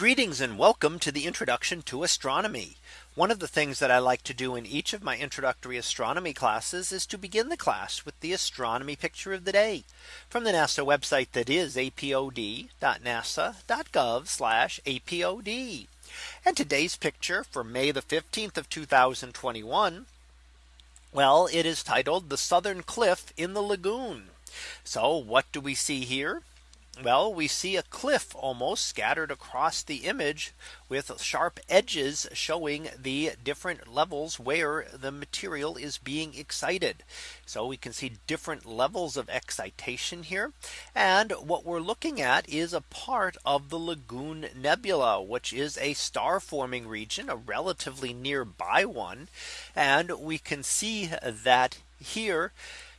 Greetings and welcome to the introduction to astronomy. One of the things that I like to do in each of my introductory astronomy classes is to begin the class with the astronomy picture of the day from the NASA website that is apod.nasa.gov apod. And today's picture for May the 15th of 2021. Well, it is titled the Southern Cliff in the Lagoon. So what do we see here? Well, we see a cliff almost scattered across the image with sharp edges showing the different levels where the material is being excited. So we can see different levels of excitation here. And what we're looking at is a part of the Lagoon Nebula, which is a star forming region, a relatively nearby one. And we can see that here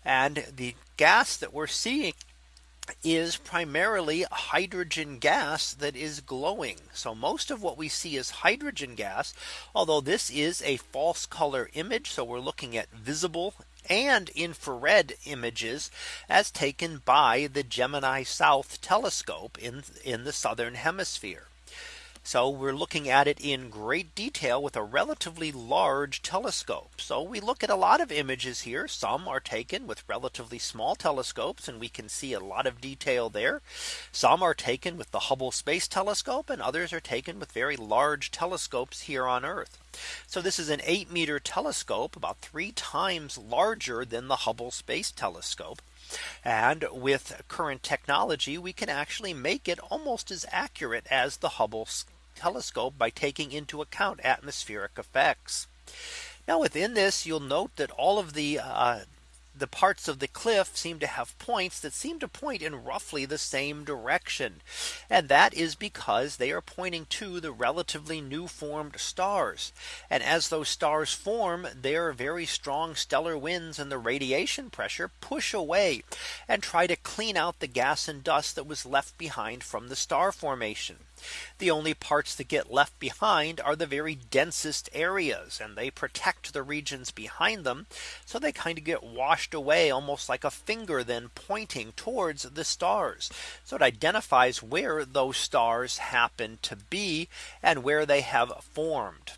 and the gas that we're seeing is primarily hydrogen gas that is glowing. So most of what we see is hydrogen gas, although this is a false color image. So we're looking at visible and infrared images as taken by the Gemini South telescope in in the southern hemisphere. So we're looking at it in great detail with a relatively large telescope. So we look at a lot of images here. Some are taken with relatively small telescopes and we can see a lot of detail there. Some are taken with the Hubble Space Telescope and others are taken with very large telescopes here on Earth. So this is an 8 meter telescope about three times larger than the Hubble Space Telescope. And with current technology, we can actually make it almost as accurate as the Hubble telescope by taking into account atmospheric effects. Now within this, you'll note that all of the uh, the parts of the cliff seem to have points that seem to point in roughly the same direction. And that is because they are pointing to the relatively new formed stars. And as those stars form, their very strong stellar winds and the radiation pressure push away and try to clean out the gas and dust that was left behind from the star formation. The only parts that get left behind are the very densest areas and they protect the regions behind them. So they kind of get washed away almost like a finger then pointing towards the stars. So it identifies where those stars happen to be and where they have formed.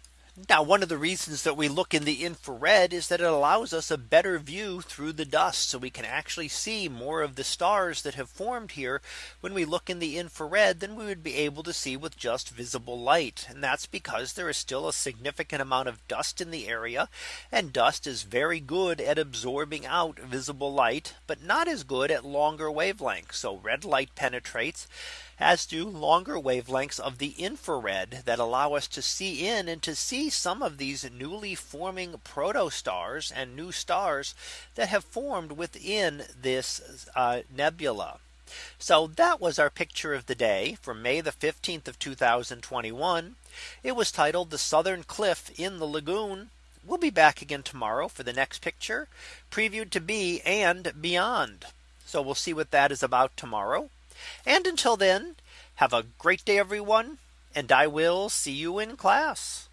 Now one of the reasons that we look in the infrared is that it allows us a better view through the dust. So we can actually see more of the stars that have formed here when we look in the infrared than we would be able to see with just visible light. And that's because there is still a significant amount of dust in the area. And dust is very good at absorbing out visible light, but not as good at longer wavelengths. So red light penetrates as do longer wavelengths of the infrared that allow us to see in and to see some of these newly forming protostars and new stars that have formed within this uh, nebula. So that was our picture of the day for May the 15th of 2021. It was titled the Southern Cliff in the Lagoon. We'll be back again tomorrow for the next picture previewed to be and beyond. So we'll see what that is about tomorrow. And until then, have a great day, everyone. And I will see you in class.